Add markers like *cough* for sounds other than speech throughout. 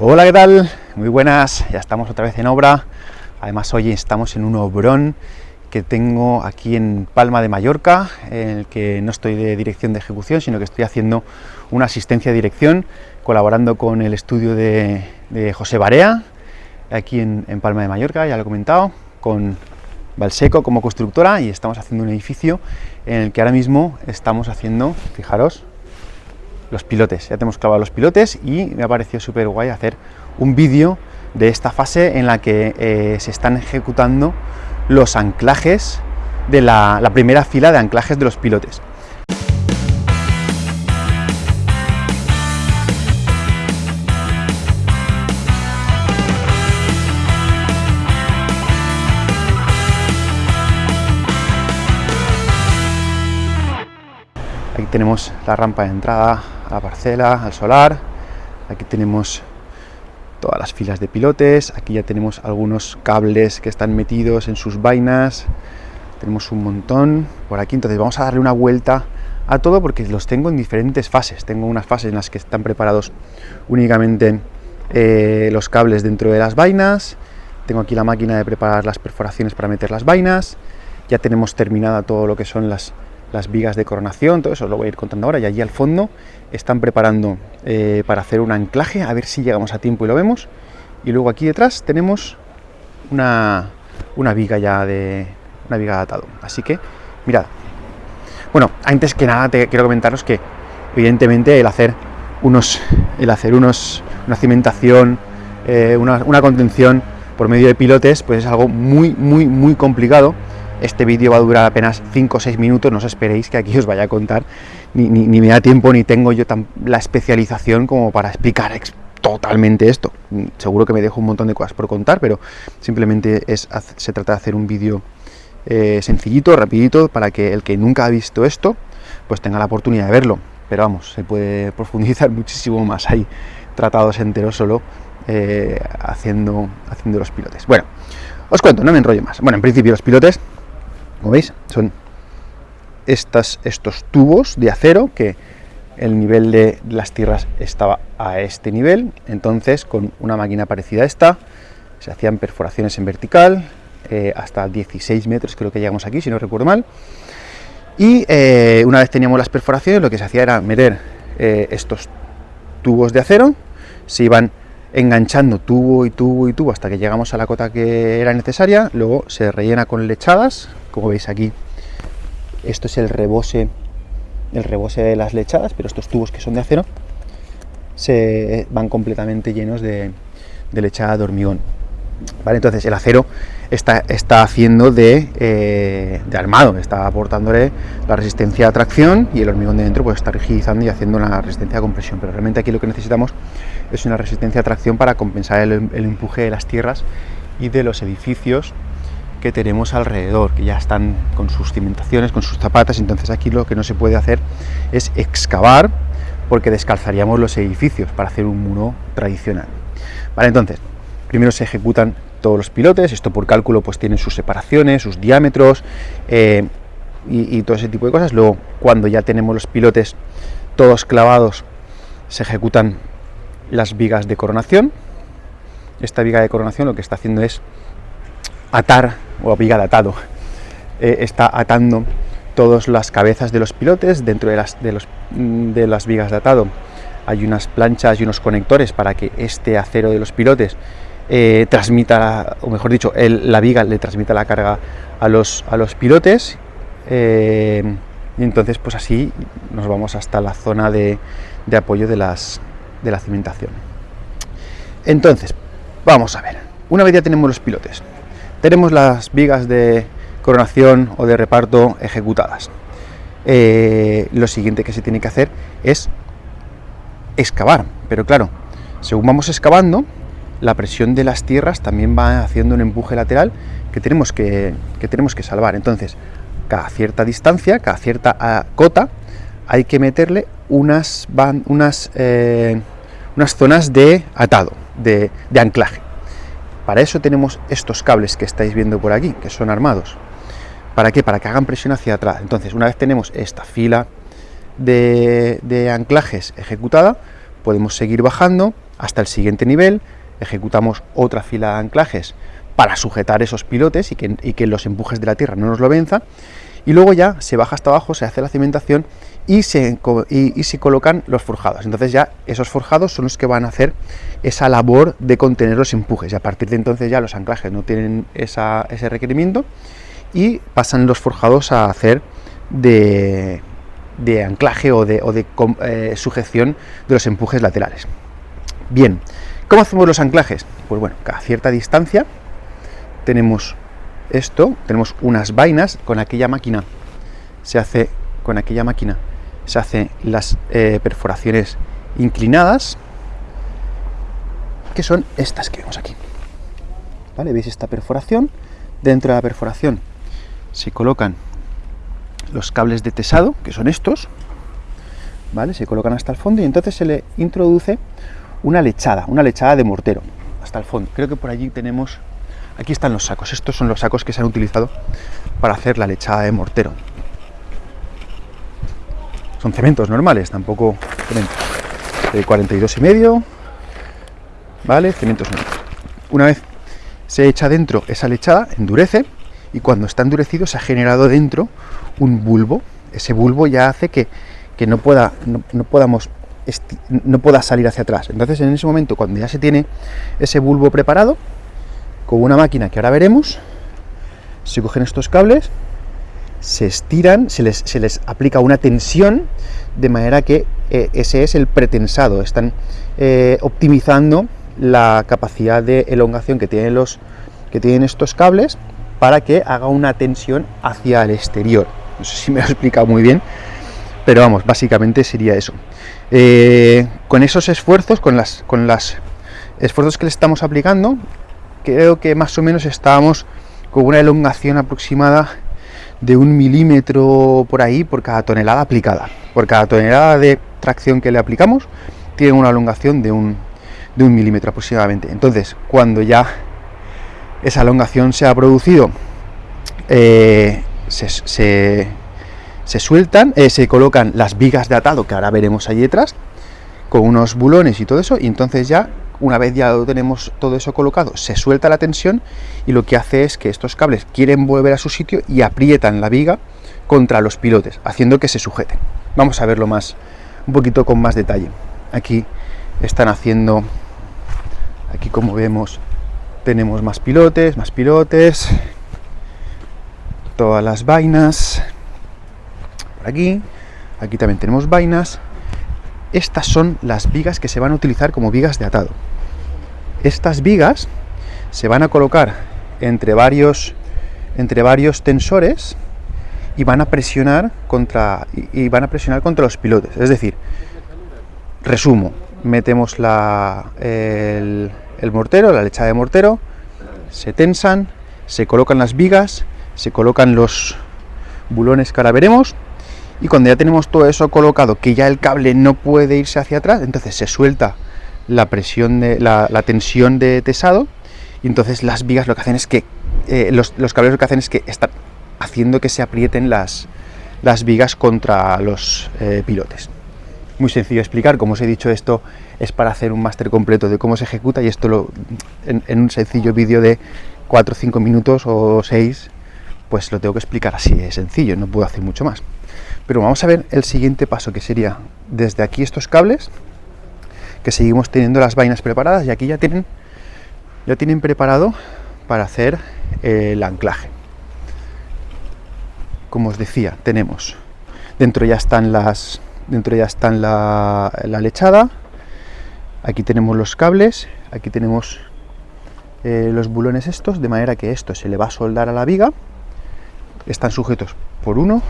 Hola, ¿qué tal? Muy buenas, ya estamos otra vez en obra. Además, hoy estamos en un obrón que tengo aquí en Palma de Mallorca, en el que no estoy de dirección de ejecución, sino que estoy haciendo una asistencia de dirección, colaborando con el estudio de, José Barea, aquí en, en, Palma de Mallorca, ya lo he comentado, con Valseco como constructora, y estamos haciendo un edificio en el que ahora mismo estamos haciendo, fijaros, los pilotes. Ya tenemos clavado los pilotes y me ha parecido súper guay hacer un vídeo de esta fase en la que eh, se están ejecutando los anclajes de la, la primera fila de anclajes de los pilotes. Aquí tenemos la rampa de entrada a la parcela, al solar. Aquí tenemos todas las filas de pilotes. Aquí ya tenemos algunos cables que están metidos en sus vainas. Tenemos un montón por aquí. Entonces vamos a darle una vuelta a todo porque los tengo en diferentes fases. Tengo unas fases en las que están preparados únicamente eh, los cables dentro de las vainas. Tengo aquí la máquina de preparar las perforaciones para meter las vainas. Ya tenemos terminada todo lo que son las las vigas de coronación, todo eso lo voy a ir contando ahora, y allí al fondo están preparando eh, para hacer un anclaje, a ver si llegamos a tiempo y lo vemos, y luego aquí detrás tenemos una, una viga ya de una viga de atado, así que mirad, bueno, antes que nada te quiero comentaros que evidentemente el hacer unos, el hacer unos, una cimentación, eh, una, una contención por medio de pilotes, pues es algo muy, muy, muy complicado, este vídeo va a durar apenas 5 o 6 minutos, no os esperéis que aquí os vaya a contar, ni, me da tiempo ni tengo yo tan, la especialización como para explicar totalmente esto. Seguro que me dejo un montón de cosas por contar, pero simplemente es, se trata de hacer un vídeo eh, sencillito, rapidito, para que el que nunca ha visto esto, pues tenga la oportunidad de verlo. Pero vamos, se puede profundizar *laughs* muchísimo más ahí, tratados enteros solo eh, haciendo, haciendo los pilotes. Bueno, os cuento, no me enrollo más. Bueno, en principio los pilotes como veis, son estos tubos de acero que el nivel de las tierras estaba a este nivel, entonces con una máquina parecida a esta se hacían perforaciones en vertical, eh, hasta 16 metros creo que llegamos aquí, si no recuerdo mal, y eh, una vez teníamos las perforaciones lo que se hacía era meter eh, estos tubos de acero, se iban enganchando tubo y tubo y tubo hasta que llegamos a la cota que era necesaria, luego se rellena con lechadas, como veis aquí, esto es el rebose, el de las lechadas, pero estos tubos que son de acero se van completamente llenos de, lechada de hormigón. ¿Vale? Entonces el acero está, está haciendo de, eh, de, armado, está aportándole la resistencia a tracción y el hormigón de dentro pues está rigidizando y haciendo una resistencia a compresión, pero realmente aquí lo que necesitamos es una resistencia a tracción para compensar el empuje de las tierras y de los edificios que tenemos alrededor, que ya están con sus cimentaciones, con sus zapatas, entonces aquí lo que no se puede hacer es excavar, porque descalzaríamos los edificios para hacer un muro tradicional. Vale, entonces, primero se ejecutan todos los pilotes, esto por cálculo pues tiene sus separaciones, sus diámetros eh, y todo ese tipo de cosas. Luego, cuando ya tenemos los pilotes todos clavados, se ejecutan las vigas de coronación. Esta viga de coronación lo que está haciendo es atar o viga de atado. Eh, está atando todas las cabezas de los pilotes dentro de las, de, los, mm, de las vigas de atado. Hay unas planchas y unos conectores para que este acero de los pilotes eh, transmita, o mejor dicho, la viga le transmita la carga a los, a los pilotes. Eh, y entonces, pues así nos vamos hasta la zona de, de apoyo de, las, de la cimentación. Entonces, vamos a ver. Una vez ya tenemos los pilotes, tenemos las vigas de coronación o de reparto ejecutadas. Eh, lo siguiente que se tiene que hacer es excavar, pero claro, según vamos excavando, la presión de las tierras también va haciendo un empuje lateral que tenemos que, tenemos que salvar. Entonces, cada cierta distancia, cada cierta ah, cota, hay que meterle unas, unas, eh, unas zonas de atado, de anclaje. Para eso tenemos estos cables que estáis viendo por aquí, que son armados. ¿Para qué? Para que hagan presión hacia atrás. Entonces, una vez tenemos esta fila de, anclajes ejecutada, podemos seguir bajando hasta el siguiente nivel, ejecutamos otra fila de anclajes para sujetar esos pilotes y que, los empujes de la tierra no nos lo venzan, y luego ya se baja hasta abajo, se hace la cimentación y se, colocan los forjados. Entonces ya esos forjados son los que van a hacer esa labor de contener los empujes y a partir de entonces ya los anclajes no tienen ese requerimiento y pasan los forjados a hacer de, anclaje o de, eh, sujeción de los empujes laterales. Bien, ¿cómo hacemos los anclajes? Pues bueno, a cierta distancia tenemos esto, tenemos unas vainas, con aquella máquina se hace, con aquella máquina se hace las eh, perforaciones inclinadas, que son estas que vemos aquí. ¿Vale? ¿Veis esta perforación? Dentro de la perforación se colocan los cables de tesado, que son estos, ¿vale? Se colocan hasta el fondo y entonces se le introduce una lechada, una lechada de mortero hasta el fondo. Creo que por allí tenemos Aquí están los sacos, estos son los sacos que se han utilizado para hacer la lechada de mortero. Son cementos normales, tampoco cementos. De 42 y medio, ¿vale? Cementos normales. Una vez se echa dentro esa lechada, endurece, y cuando está endurecido se ha generado dentro un bulbo. Ese bulbo ya hace que, no, pueda, no podamos no pueda salir hacia atrás. Entonces, en ese momento, cuando ya se tiene ese bulbo preparado, con una máquina que ahora veremos, se cogen estos cables, se estiran, se les, aplica una tensión, de manera que eh, ese es el pretensado. Están eh, optimizando la capacidad de elongación que tienen, los, que tienen estos cables para que haga una tensión hacia el exterior. No sé si me lo he explicado muy bien, pero vamos, básicamente sería eso. Eh, con esos esfuerzos, con las, con las esfuerzos que le estamos aplicando, creo que más o menos estábamos con una elongación aproximada de un milímetro por ahí por cada tonelada aplicada. Por cada tonelada de tracción que le aplicamos, tiene una elongación de un, de un milímetro aproximadamente. Entonces, cuando ya esa elongación se ha producido, eh, se, sueltan, eh, se colocan las vigas de atado, que ahora veremos allí detrás, con unos bulones y todo eso, y entonces ya una vez ya tenemos todo eso colocado, se suelta la tensión y lo que hace es que estos cables quieren volver a su sitio y aprietan la viga contra los pilotes, haciendo que se sujeten. Vamos a verlo más, un poquito con más detalle. Aquí están haciendo, aquí como vemos, tenemos más pilotes, más pilotes, todas las vainas, por aquí, aquí también tenemos vainas, estas son las vigas que se van a utilizar como vigas de atado. Estas vigas se van a colocar entre varios, entre varios tensores y van a presionar contra y van a presionar contra los pilotes. Es decir, resumo, metemos la, el, mortero, la lechada de mortero, se tensan, se colocan las vigas, se colocan los bulones que ahora veremos y cuando ya tenemos todo eso colocado, que ya el cable no puede irse hacia atrás, entonces se suelta la presión de la, tensión de tesado y entonces las vigas lo que hacen es que eh, los, cables lo que hacen es que están haciendo que se aprieten las, las vigas contra los eh, pilotes. Muy sencillo de explicar, como os he dicho, esto es para hacer un máster completo de cómo se ejecuta y esto lo, en, en un sencillo vídeo de 4 o 5 minutos o 6, pues lo tengo que explicar así de sencillo, no puedo hacer mucho más. Pero vamos a ver el siguiente paso, que sería desde aquí estos cables, que seguimos teniendo las vainas preparadas y aquí ya tienen, ya tienen preparado para hacer el anclaje. Como os decía, tenemos dentro ya están las dentro ya están la, lechada, aquí tenemos los cables, aquí tenemos eh, los bulones estos, de manera que esto se le va a soldar a la viga, están sujetos por uno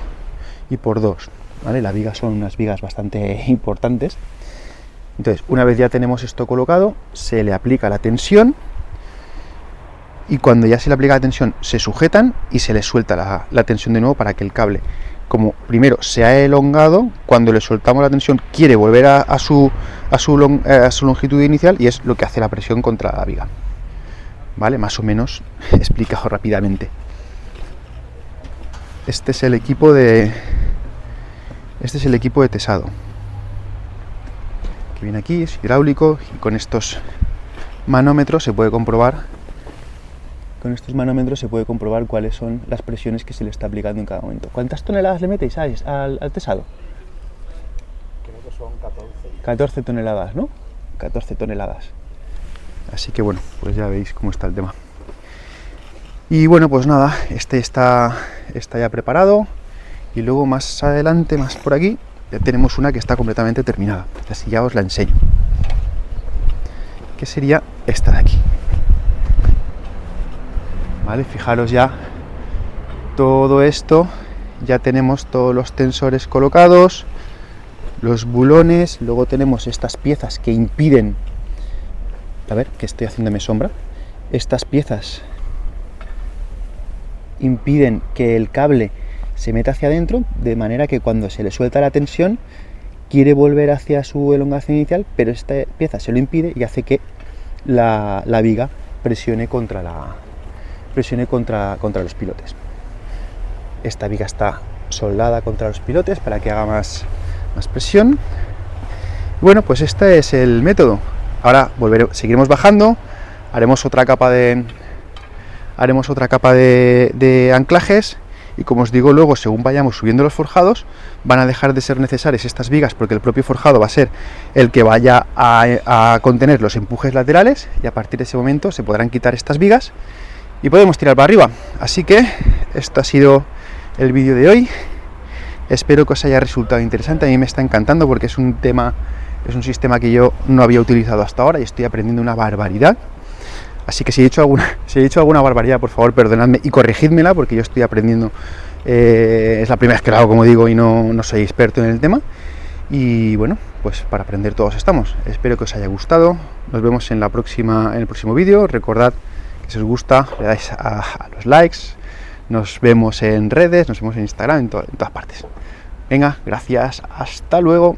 y por dos. ¿vale? Las vigas son unas vigas bastante importantes. Entonces, una vez ya tenemos esto colocado, se le aplica la tensión y cuando ya se le aplica la tensión se sujetan y se le suelta la, tensión de nuevo para que el cable, como primero se ha elongado, cuando le soltamos la tensión quiere volver a, su, a, su, eh, a su longitud inicial y es lo que hace la presión contra la viga. ¿Vale? Más o menos *laughs* explicado rápidamente. Este es el equipo de, este es el equipo de tesado, que viene aquí, es hidráulico y con estos manómetros se puede comprobar con estos manómetros se puede comprobar cuáles son las presiones que se le está aplicando en cada momento. ¿Cuántas toneladas le metéis al, al tesado? Creo que son 14. 14 toneladas, ¿no? 14 toneladas. Así que bueno, pues ya veis cómo está el tema. Y bueno, pues nada, este está, está ya preparado. Y luego más adelante, más por aquí, ya tenemos una que está completamente terminada. Así ya os la enseño. Que sería esta de aquí. ¿Vale? Fijaros ya todo esto. Ya tenemos todos los tensores colocados, los bulones, luego tenemos estas piezas que impiden, a ver, que estoy haciéndome sombra, estas piezas impiden que el cable se meta hacia adentro, de manera que cuando se le suelta la tensión, quiere volver hacia su elongación inicial, pero esta pieza se lo impide y hace que la, viga presione contra, la, presione contra, contra los pilotes. Esta viga está soldada contra los pilotes para que haga más, más presión. Bueno, pues este es el método. Ahora volveremos, seguiremos bajando, haremos otra capa de, haremos otra capa de, anclajes y como os digo luego según vayamos subiendo los forjados van a dejar de ser necesarias estas vigas porque el propio forjado va a ser el que vaya a, contener los empujes laterales y a partir de ese momento se podrán quitar estas vigas y podemos tirar para arriba. Así que esto ha sido el vídeo de hoy. Espero que os haya resultado interesante. A mí me está encantando porque es un tema es un sistema que yo no había utilizado hasta ahora y estoy aprendiendo una barbaridad Así que si he hecho alguna, *laughs* si he hecho alguna barbaridad, por favor, perdonadme y corregidmela, porque yo estoy aprendiendo. Eh, es la primera vez que lo hago, como digo, y no, no soy experto en el tema. Y bueno, pues para aprender todos estamos. Espero que os haya gustado. Nos vemos en, la próxima, en el próximo vídeo. Recordad que si os gusta, le dais a, los likes. Nos vemos en redes, nos vemos en Instagram, en, en todas partes. Venga, gracias. Hasta luego.